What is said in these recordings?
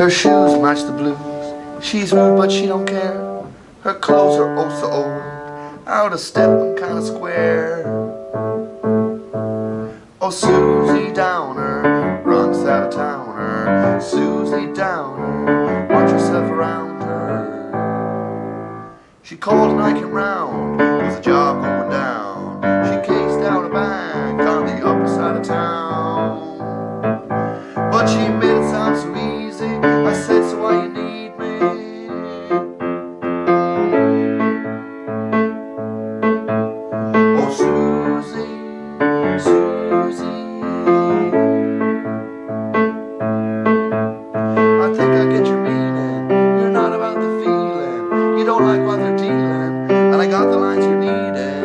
Her shoes match the blues. She's rude, but she don't care. Her clothes are oh so old, out of step and kind of square. Oh, Susie Downer, runs out of towner. Susie Downer, watch yourself around her. She called and I came round, there's a job the lines you're needing.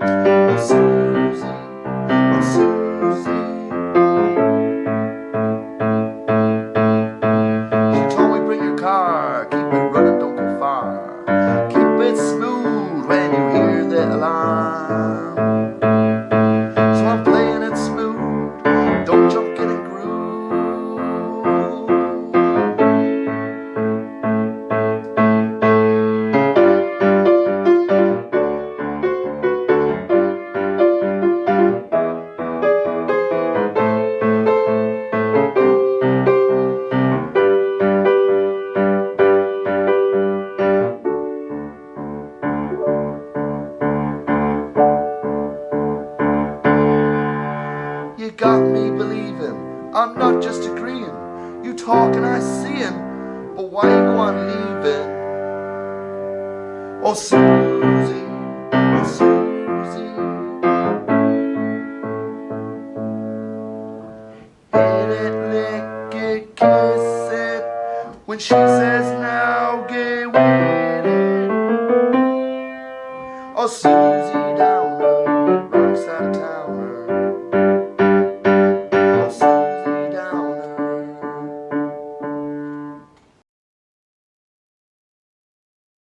Oh, Susie, oh, Susie. She told me bring your car. Keep it running, don't go far. Keep it smooth when you hear the alarm. You got me believing I'm not just agreeing. You talk and I see seeing, but why you go on leaving? Oh Susie, oh Susie. Hit it, lick it, kiss it. When she says now, get with it. Oh Susie